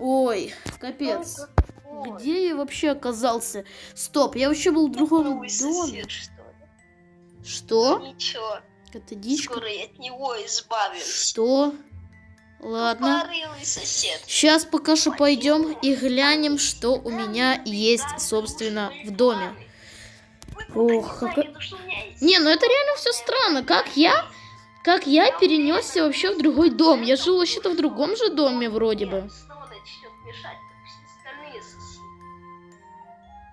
Ой, капец. Где я вообще оказался? Стоп, я вообще был в другом доме. что? Ничего, Это дичка? скоро я от него избавлюсь. Что? Ладно. Сейчас пока что пойдем и глянем, что у меня есть, собственно, в доме. Ох, есть Не, ну это реально все странно. Как я, как я перенесся вообще в другой дом? Я жил вообще-то в другом же доме вроде бы. Мешать, как все остальные соседи.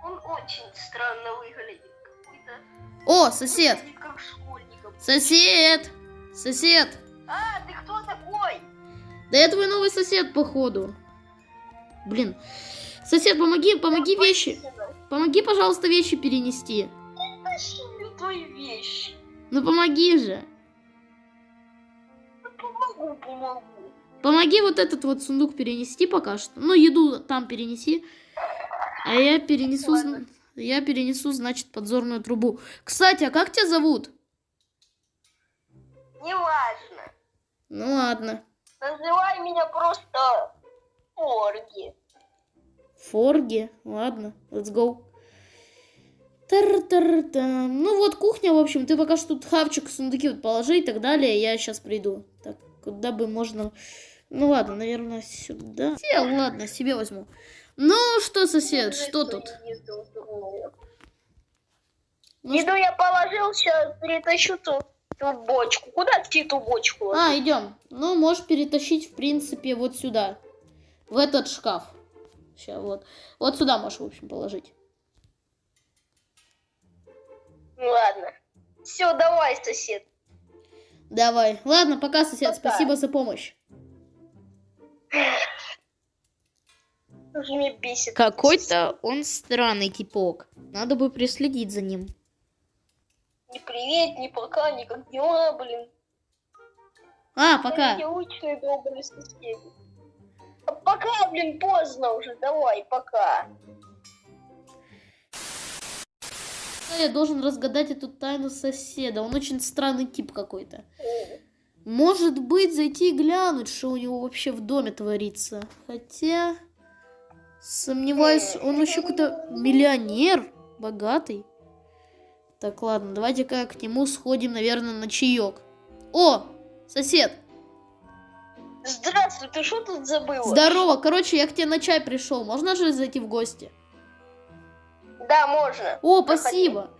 Он очень странно выглядит. Какой-то... О, сосед, выглядит как школьником. сосед, сосед. А, ты кто такой? Да я твой новый сосед, походу. Блин. Сосед, помоги, помоги вещи. Помоги, пожалуйста, вещи перенести. Тащи мне твои вещи. Ну помоги же. Ну, Помогу, помогу. Помоги вот этот вот сундук перенести пока что. Ну, еду там перенеси. А я перенесу, я перенесу, значит, подзорную трубу. Кстати, а как тебя зовут? Неважно. Ну ладно. Называй меня просто Орги. Форги. Ладно, let's go. Тар-тар-там. Ну вот кухня, в общем, ты пока что тут хавчик, сундуки вот положи и так далее, я сейчас приду. Так, куда бы можно... Ну ладно, наверное, сюда. Э, ладно, себе возьму. Ну что, сосед, что тут? Ну, Еду я положил, сейчас перетащу ту, ту бочку. Куда ты ту бочку? А, идем. Ну, можешь перетащить, в принципе, вот сюда. В этот шкаф. Сейчас, вот. Вот сюда можешь, в общем, положить. Ну ладно. Все, давай, сосед. Давай. Ладно, пока, сосед. Пока. Спасибо за помощь. Уже меня бесит. Какой-то он странный типок. Надо бы приследить за ним. Ни привет, ни пока, ни как дела, блин. А, пока. Необычные добрые соседи. А пока, блин, поздно уже, давай, пока. Я должен разгадать эту тайну соседа. Он очень странный тип какой-то. Может быть, зайти и глянуть, что у него вообще в доме творится. Хотя... Сомневаюсь, он еще какой-то миллионер, богатый. Так, ладно, давайте-ка к нему сходим, наверное, на чаек. О, сосед, Здравствуй, ты что тут забыла? здорово. Короче, я к тебе на чай пришел. Можно же зайти в гости? Да, можно. О, Проходи. спасибо.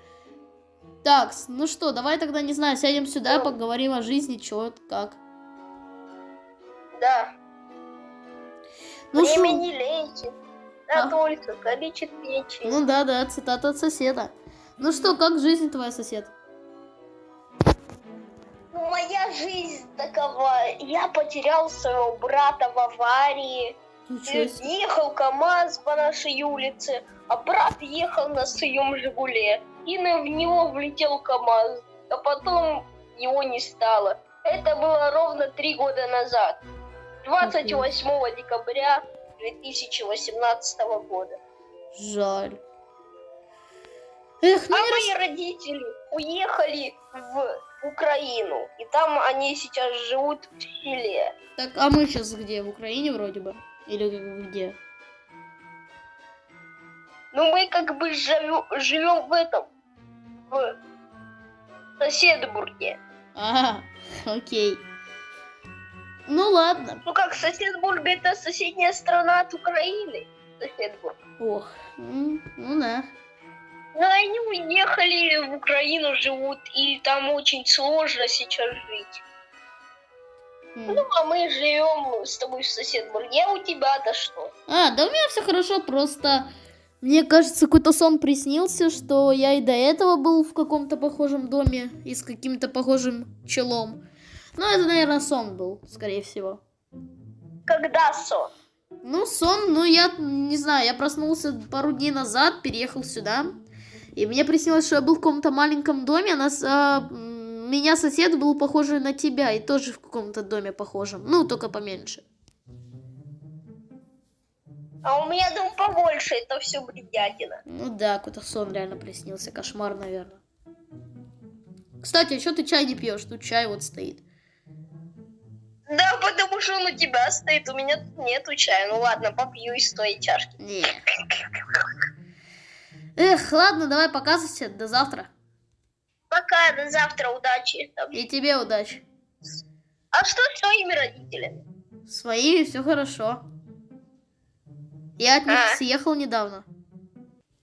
Так, ну что, давай тогда, не знаю, сядем сюда, Ну. поговорим о жизни, чё, как. Да. Ну Время шо? не лечит, А. а только калечит печень. Ну да, да, цитата от соседа. Ну что, как жизнь твоя, сосед? Ну, Моя жизнь такова. Я потерял своего брата в аварии. Ехал КамАЗ по нашей улице, а брат ехал на своем Жигуле. И на- в него влетел КамАЗ, а потом его не стало. Это было ровно три года назад. 28 декабря 2018 года. Жаль. Эх, ну А не рас- мои родители уехали в Украину. И там они сейчас живут в селе. Так, а мы сейчас где? В Украине вроде бы? Или где? Ну, мы как бы живем в этом, в Соседбурге. А, окей. Ну ладно. Ну как, Соседбург это соседняя страна от Украины. Соседбург. Ох, ну да. Но они уехали в Украину, живут, и там очень сложно сейчас жить. Ну, а мы живем с тобой в Соседбурге. А у тебя-то что? А, да у меня все хорошо, просто мне кажется, какой-то сон приснился, что я и до этого был в каком-то похожем доме и с каким-то похожим челом. Ну, это, наверное, сон был, скорее всего. Когда сон? Ну, сон, ну, я не знаю, я проснулся пару дней назад, переехал сюда, и мне приснилось, что я был в каком-то маленьком доме, а нас, а, меня сосед был похожий на тебя, и тоже в каком-то доме похожем, ну, только поменьше. А у меня дом побольше, это все бредятина. Ну да, какой-то сон реально приснился, кошмар, наверное. Кстати, а что ты чай не пьешь? Тут чай вот стоит. Да, потому что он у тебя стоит, у меня тут нету чая. Ну ладно, попью из твоей чашки. Не. Эх, ладно, давай пока, сосед, до завтра. Пока, до завтра, удачи. И тебе удачи. А что с твоими родителями? Своими все хорошо. Я от них А. съехал недавно.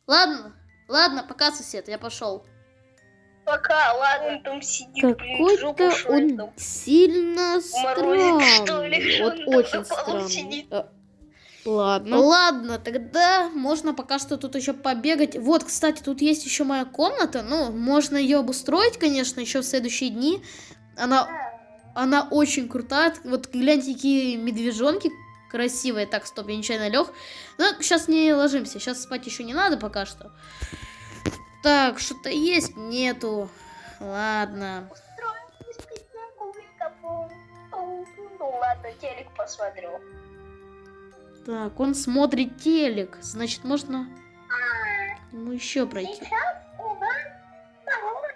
Ладно, ладно, пока, сосед, я пошел. Пока, ладно, он там сидит, Какой-то шует там. он сильно Морозик, что ли, странный. Вот он очень странный. сидит. А, Ладно. Ладно, тогда можно пока что тут еще побегать. Вот, кстати, тут есть еще моя комната. Ну, можно ее обустроить, конечно, еще в следующие дни. Она, она очень крутая. Вот гляньте, какие медвежонки красивые. Так, стоп, я нечаянно лег. Ну, сейчас не ложимся. Сейчас спать еще не надо пока что. Так, что-то есть? Нету. Ладно. Ну ладно, телек посмотрю. Так, он смотрит телек. Значит, можно ему еще пройти. Сейчас у нас погода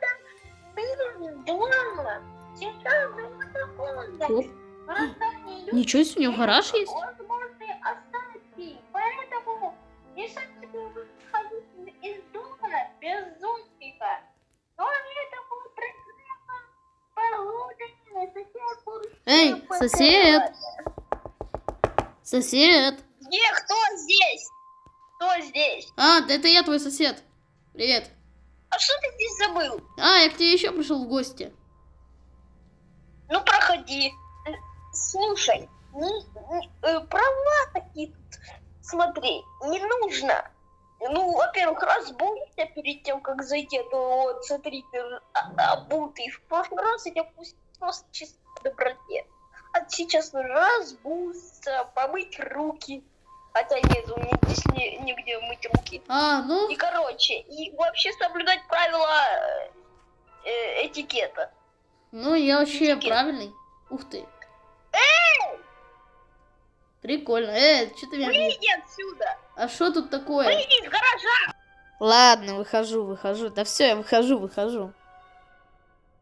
два. Сейчас минус холодно. Ничего себе, у него гараж есть? Эй, сосед! Сосед! Где? Кто здесь? Кто здесь? А, да это я твой сосед. Привет. А что ты здесь забыл? А, я к тебе еще пришел в гости. Ну, проходи. Слушай, не- не- э, права такие тут. Смотри, не нужно. Ну, во-первых, разбудишься перед тем, как зайти, а то вот, смотри, ты а- обутый. В прошлый раз я тебя пустил просто чисто по доброте. А сейчас нужно разбудиться, помыть руки. Хотя нет, у меня здесь не- нигде мыть руки. А, ну, И, короче, и вообще соблюдать правила э, этикета. ну я вообще Этикет. правильный. Ух ты. Прикольно. Э, что ты меня... Выйди отсюда! А что тут такое? Выйди из гаража! Ладно, выхожу, выхожу. Да все, я выхожу, выхожу.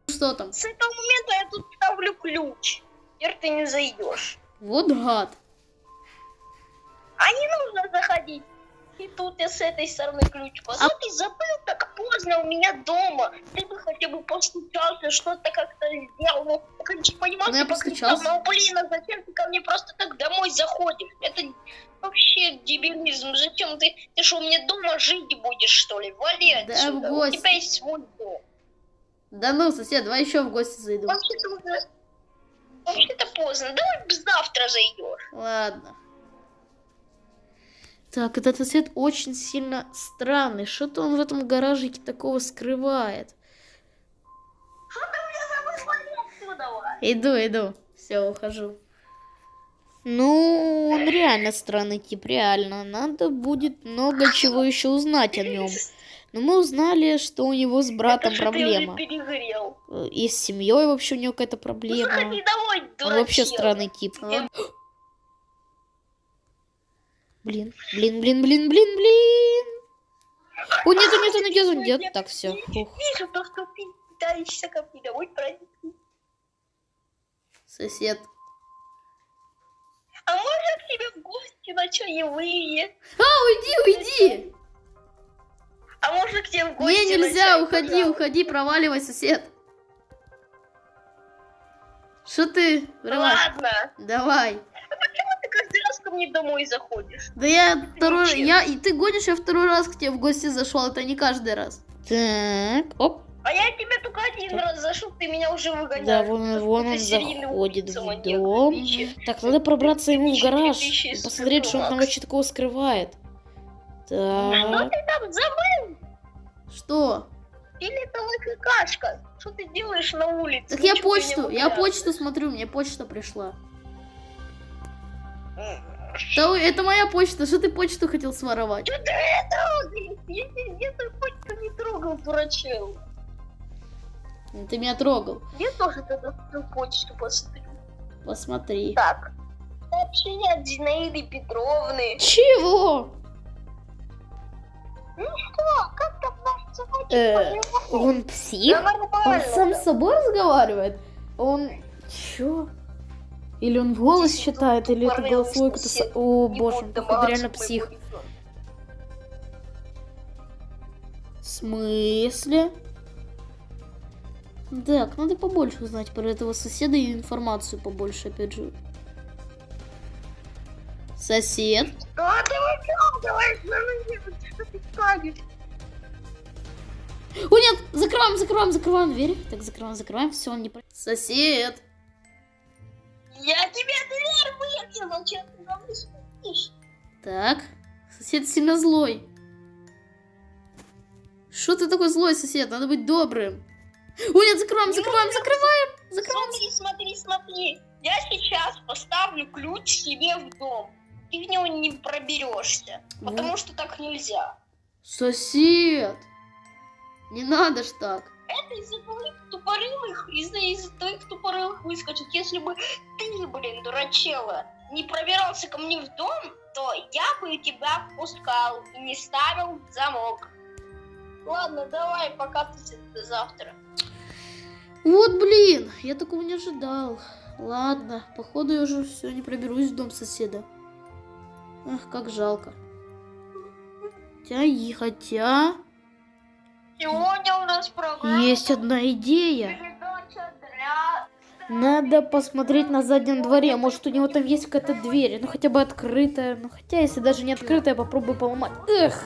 Что там? С этого момента я тут ставлю ключ. Теперь ты не зайдешь. Вот гад. А не нужно заходить. И тут я с этой стороны ключ А позвал. ты забыл так поздно у меня дома. Ты бы хотя бы постучался, что-то как-то сделал. Ну, я, конечно, понимал, Ну, я постучался. но, блин, а зачем ты ко мне просто так домой заходишь? Это вообще дебилизм. Зачем ты? Ты что, мне дома жить будешь, что ли? Вали Да, отсюда. в У гости. тебя есть свой дом. Да ну, сосед, давай еще в гости зайду. Вообще-то уже... Вообще-то поздно. Давай завтра зайдешь. Ладно. Так, этот сосед очень сильно странный. Что-то он в этом гаражике такого скрывает. Что ты мне забыл? Иду, иду. Все, ухожу. Ну, он реально странный тип, реально. Надо будет много чего еще узнать о нем. Но мы узнали, что у него с братом Это проблема. И с семьей вообще у него какая-то Ну, проблема. заходи домой, Он вообще странный тип. А? Блин, блин, блин, блин, блин, блин. О, нету, нету, нету, нет. Так, все. Вижу то, что ты пытаешься ко мне домой проникнуть. Сосед. А можно к тебе в гости на чаевые? А, уйди, уйди! А можно к тебе в гости Не, на нельзя, чай, уходи, пожалуйста? уходи, проваливай, сосед. Что ты? Врывай. Ладно. Давай. Ко мне домой заходишь? Да я второй, я, и ты гонишь, я второй раз к тебе в гости зашел, это не каждый раз. Так, оп. А я тебе только один раз зашел, ты меня уже выгоняешь. Да, вон, вон он заходит в маньяк, дом. отличие. Так, надо пробраться ему в Тысячи, гараж тысячи посмотреть, что он там вообще такого скрывает. Что Так, ты там забыл? Что? Фиолетовая какашка. Что ты делаешь на улице? Так я Ничего не почту, я почту смотрю, мне почта пришла. Да, это моя почта, что ты почту хотел своровать? Что ты это? Я тебе почту не трогал, дурачок. Ты меня трогал. Я тоже тогда свою почту посмотрю. Посмотри. Так. Сообщение от Зинаиды Петровны. чего? Ну что, как там наш собачий Э? Он псих? Он сам с собой разговаривает? Он... Чё? Или он в голос считает, или это голосовой со- О, боже, походу домогаться реально псих. В смысле? Так, надо побольше узнать про этого соседа и информацию побольше, опять же. Сосед? О, нет! Закрываем, закрываем, закрываем дверь. Так, закрываем, закрываем. Все, он не... Сосед! Я тебе дверь выбил, зачем ты на мне спишь? Так, сосед сильно злой. Что ты такой злой, сосед? Надо быть добрым. О, нет, закрываем, закрываем, закрываем. Закрываем. Смотри, смотри, смотри. Я сейчас поставлю ключ себе в дом. Ты в него не проберешься, Ну. потому что так нельзя. Сосед! Не надо ж так. Это из-за тупорылых, из-за из твоих тупорылых выскочек. Если бы ты, блин, дурачела, не пробирался ко мне в дом, то я бы тебя впускал и не ставил замок. Ладно, давай, покатайся до завтра. Вот, блин, я такого не ожидал. Ладно, походу я уже все не проберусь в дом соседа. Ах, как жалко. Хотя и хотя Сегодня у нас программа. есть одна идея. Надо посмотреть на заднем дворе. Может, у него там есть какая-то дверь. Ну, хотя бы открытая. Ну, хотя, если даже не открытая, попробую поломать. Эх!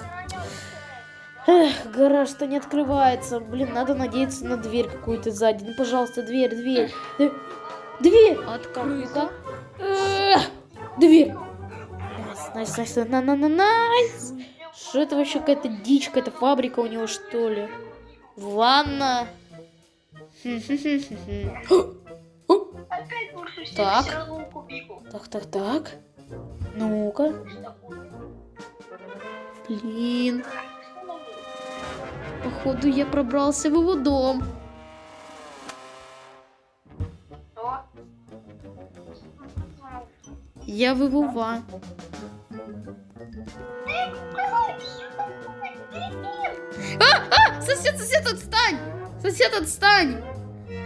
Эх, гараж-то не открывается. Блин, надо надеяться на дверь какую-то сзади. Ну, пожалуйста, дверь, дверь. Дверь! Открыта. Эх, Дверь! Nice, nice, nice, на на на nice. Что это вообще какая-то дичь, какая-то фабрика у него, что ли? Ванна. Так. Так, так, так. Ну-ка. Блин. Походу, я пробрался в его дом. Я в его ван. Сосед, сосед, отстань! Сосед, отстань!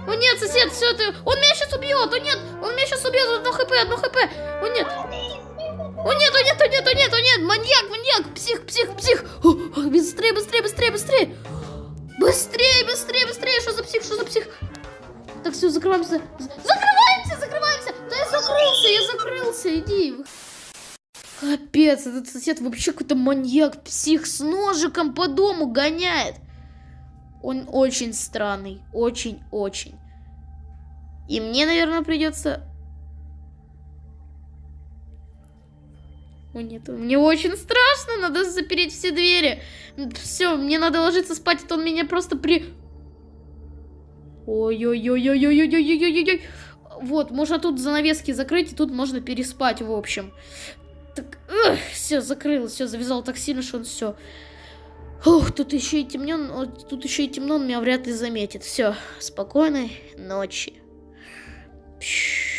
О нет, сосед, все это... Он меня сейчас убьет! О нет, он меня сейчас убьет! Одно хп, одно хп! О нет! О нет, о нет, о нет, о нет, о нет! Маньяк, маньяк! Псих, псих, псих! Быстрее, быстрее, быстрее, быстрее! Быстрее, быстрее, быстрее! Что за псих, что за псих? Так, все, закрываемся. Закрываемся, закрываемся! Да я закрылся, я закрылся, иди. Капец, этот сосед вообще какой-то маньяк, псих с ножиком по дому гоняет. Он очень странный, очень-очень. И мне, наверное, придется... О нет, мне очень страшно, надо запереть все двери. Все, мне надо ложиться спать, а то он меня просто при... Ой-ой-ой-ой-ой-ой-ой-ой-ой-ой. Вот, можно тут занавески закрыть, и тут можно переспать, в общем. Так, все, закрыл, все, завязал так сильно, что он все. Ух, тут еще и темно, тут еще и темно, он меня вряд ли заметит. Все, спокойной ночи. Пш.